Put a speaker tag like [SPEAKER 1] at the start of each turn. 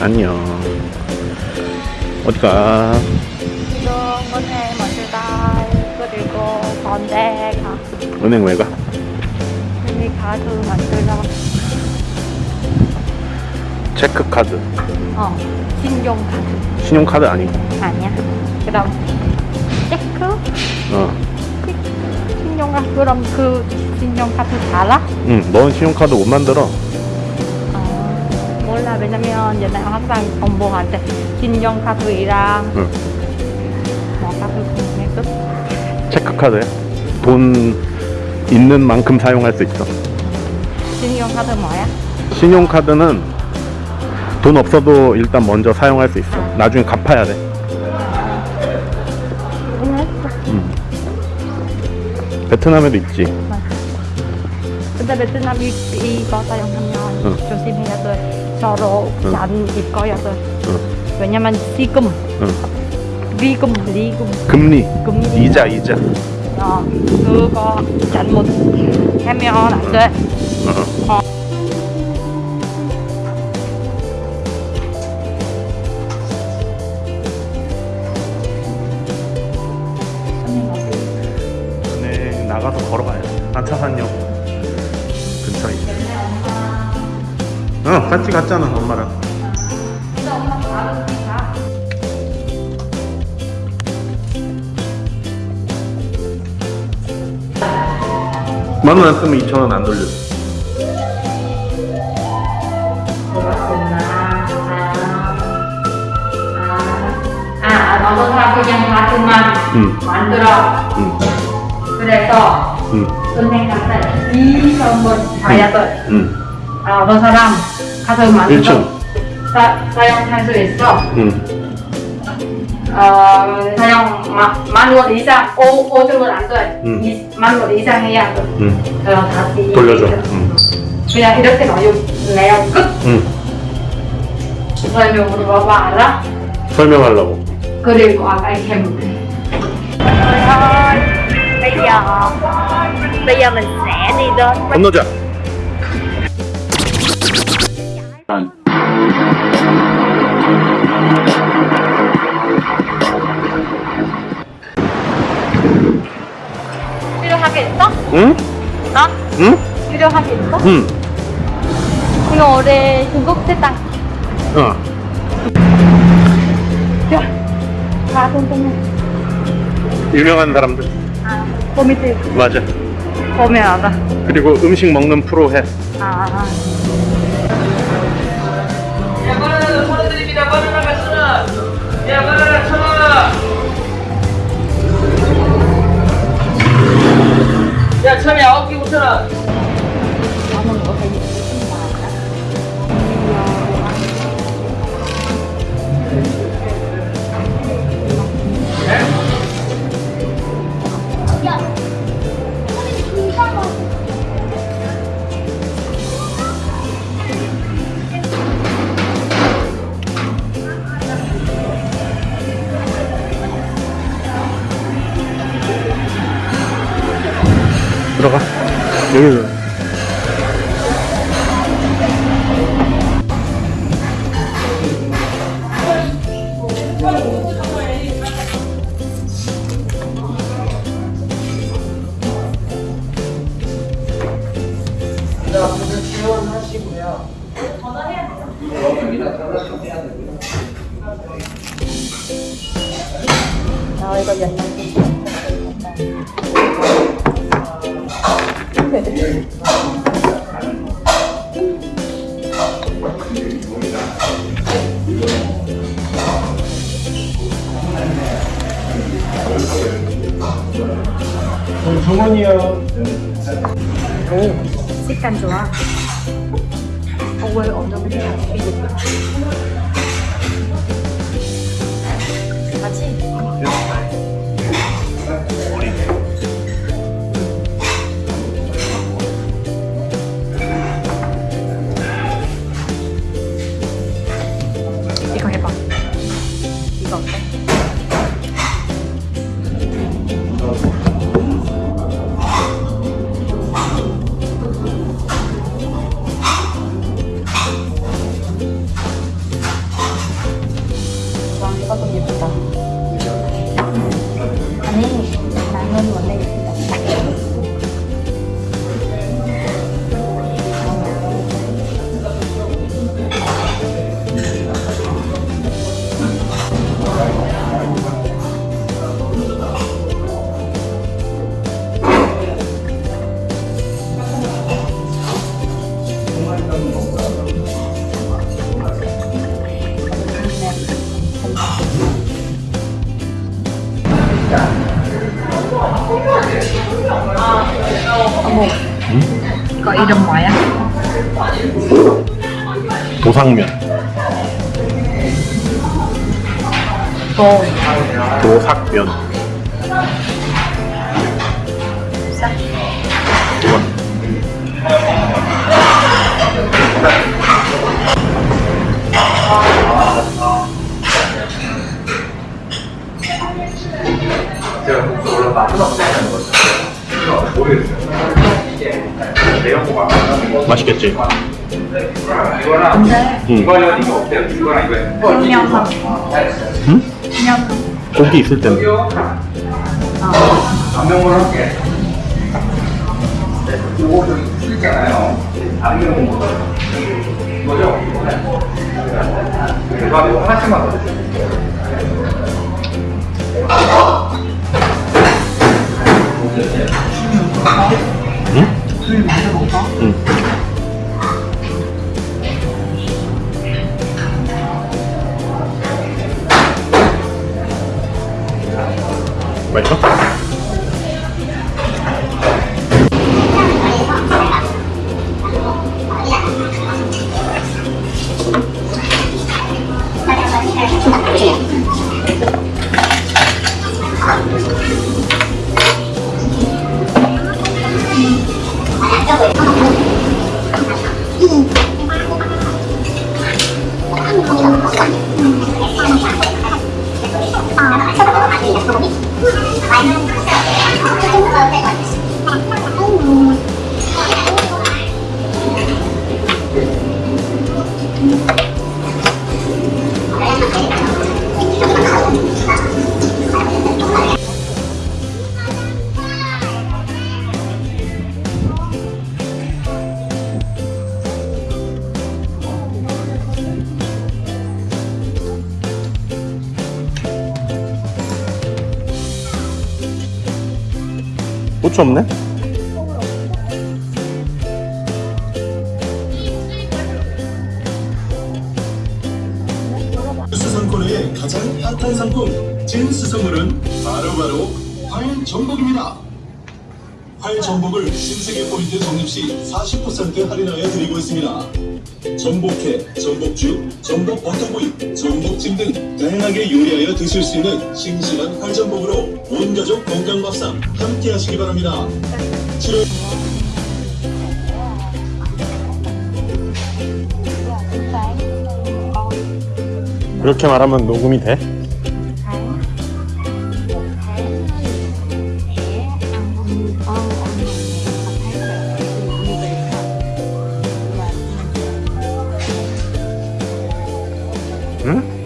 [SPEAKER 1] 안녕. 어디가?
[SPEAKER 2] 은행 먼저다 그리고 건대 가.
[SPEAKER 1] 은행 왜 가?
[SPEAKER 2] 여기 카드 만들어
[SPEAKER 1] 체크카드.
[SPEAKER 2] 어 신용카드.
[SPEAKER 1] 신용카드 아니고
[SPEAKER 2] 아니야. 그럼 체크?
[SPEAKER 1] 어.
[SPEAKER 2] 신용카드 그럼 그 신용카드 달아?
[SPEAKER 1] 응, 넌 신용카드 못 만들어
[SPEAKER 2] 어, 몰라. 왜냐면 옛날에 항상 엄마한테 신용 카드이랑
[SPEAKER 1] 응.
[SPEAKER 2] 뭐 카드 끝
[SPEAKER 1] 체크카드야 돈 있는 만큼 사용할 수 있어.
[SPEAKER 2] 신용카드 뭐야?
[SPEAKER 1] 신용카드는 돈 없어도 일단 먼저 사용할 수 있어. 나중에 갚아야 돼. 베트남에도 있지.
[SPEAKER 2] 근데 베트남 이, 이거 사용하면 돼 서로
[SPEAKER 1] 응.
[SPEAKER 2] 잘 입어야 돼
[SPEAKER 1] 응.
[SPEAKER 2] 왜냐면 지금.
[SPEAKER 1] 응.
[SPEAKER 2] 리금 리금.
[SPEAKER 1] 금리.
[SPEAKER 2] 금리.
[SPEAKER 1] 이자 이자.
[SPEAKER 2] 어, 그거 잘못 하면 안돼.
[SPEAKER 1] 어. 같이 갔잖아 엄마랑 만원 안 쓰면 2천원 안 돌려
[SPEAKER 2] 아 너는 그냥 카드만
[SPEAKER 1] 응.
[SPEAKER 2] 만들어
[SPEAKER 1] 응.
[SPEAKER 2] 그래서
[SPEAKER 1] 응.
[SPEAKER 2] 은행 갔을 이 선물 봐야 돼
[SPEAKER 1] 응.
[SPEAKER 2] 아, 어떤 사람 카드 만들어
[SPEAKER 1] 1층
[SPEAKER 2] 사, 사용할 수 있어.
[SPEAKER 1] 응.
[SPEAKER 2] 어, 사용 마, 만원 이상 오, 오줌은 안돼
[SPEAKER 1] 응.
[SPEAKER 2] 만원 이상 해야 돼
[SPEAKER 1] 응.
[SPEAKER 2] 그럼 다시
[SPEAKER 1] 돌려줘. 응.
[SPEAKER 2] 그냥 이렇게 넣어요. 내용 끝.
[SPEAKER 1] 응.
[SPEAKER 2] 설명으로 봐봐 알아?
[SPEAKER 1] 설명하려고.
[SPEAKER 2] 그리고 아까 이렇게 bây giờ bây giờ mình sẽ đi đến
[SPEAKER 1] 건너 자
[SPEAKER 2] 필요한 게 있어?
[SPEAKER 1] 응?
[SPEAKER 2] 나?
[SPEAKER 1] 응?
[SPEAKER 2] 필요한 게 있어?
[SPEAKER 1] 응.
[SPEAKER 2] 이거 올해 중국 세상
[SPEAKER 1] 어.
[SPEAKER 2] 다 동동네
[SPEAKER 1] 유명한 사람들
[SPEAKER 2] 아 코미디
[SPEAKER 1] 맞아
[SPEAKER 2] 알아
[SPEAKER 1] 그리고 음식 먹는 프로 해
[SPEAKER 2] 아
[SPEAKER 3] 야,
[SPEAKER 1] 들어가. 여기.
[SPEAKER 3] 자,
[SPEAKER 2] 식감 좋아. 어왜 엉덩이 삐질 같이 이거 이름 뭐야?
[SPEAKER 1] 도상면.
[SPEAKER 2] 도.
[SPEAKER 1] 도삭면. 이건 맛있겠지?
[SPEAKER 3] 이거랑
[SPEAKER 2] 근데
[SPEAKER 1] 응.
[SPEAKER 3] 이거랑 이거 어때요? 이거랑 이거
[SPEAKER 2] 그냥
[SPEAKER 1] 응? 고기 있을 때는
[SPEAKER 3] 안명을 할게. 요거 저기 있잖아요. 안명 이거죠? 이거 하나씩만 더 주세요.
[SPEAKER 1] 응?
[SPEAKER 2] 술.
[SPEAKER 1] 응. 嗯。 고추 없네?
[SPEAKER 4] 수성코너의 가장 핫한 상품 진수성물은 바로바로 활전복입니다. 활전복을 신세계 포인트 적립 시 40% 할인하여 드리고 있습니다. 전복회, 전복죽, 전복 버터구이, 전복찜 등 다양하게 요리하여 드실 수 있는 싱싱한 활전복으로 온 가족 건강 밥상 함께 하시기 바랍니다. 7월
[SPEAKER 1] 그렇게 말하면 녹음이 돼? Hmm?